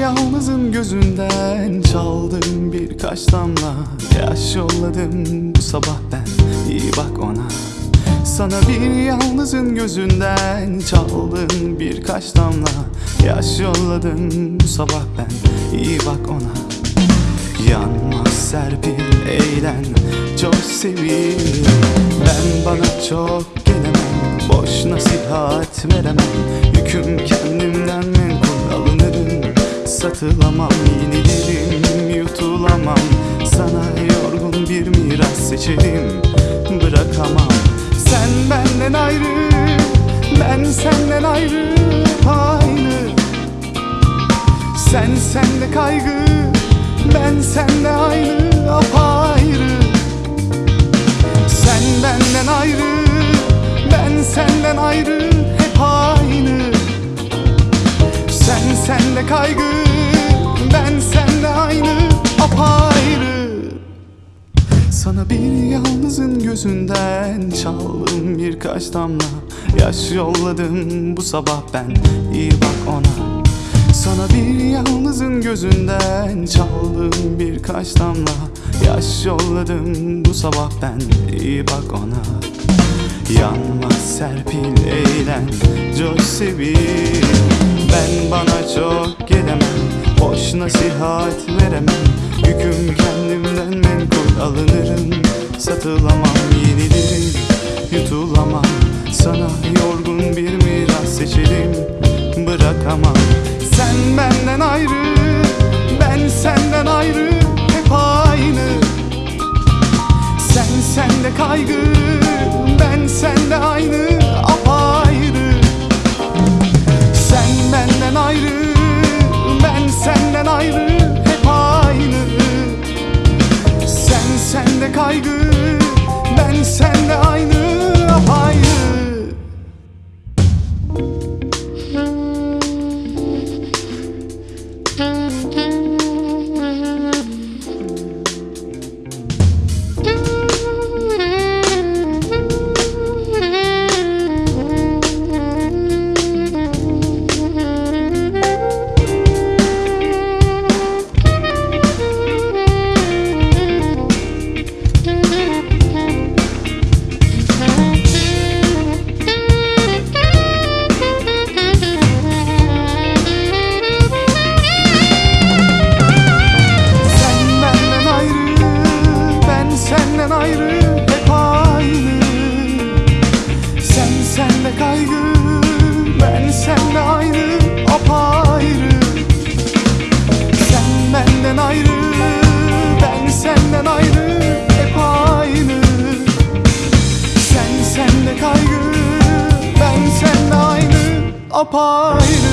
yalnızın gözünden Çaldım birkaç damla. Yaş yolladım bu sabah ben İyi bak ona. Sana bir yalnızın gözünden Çaldım birkaç damla. Yaş yolladım bu sabah ben İyi bak ona. Yanmaz serpil eğlen Çok sevil. Ben bana çok gelemem Boş nasihat veremem. Yüküm kendimden alınırım Satılamam yenilirim Yutulamam. Sana yorgun bir miras seçerim Bırakamam. Sen benden ayrı Ben senden ayrı aynı. Sen sende kaygı Ben sende aynı apayrı. Sen benden ayrı Ben senden ayrı Hep aynı sende kaygı Ben sende aynı apayrı. Sana bir yalnızın gözünden çaldım birkaç damla. Yaş yolladım bu sabah ben iyi bak ona. Sana bir yalnızın gözünden çaldım birkaç damla. Yaş yolladım bu sabah ben iyi bak ona Yanmaz serpil eğlen coş sevil. Ben bana çok gelemem Boş nasihat veremem. Yüküm kendimden menkul alınırım. Satılamam yenilirim Yutulamam. Sana Sen apayrı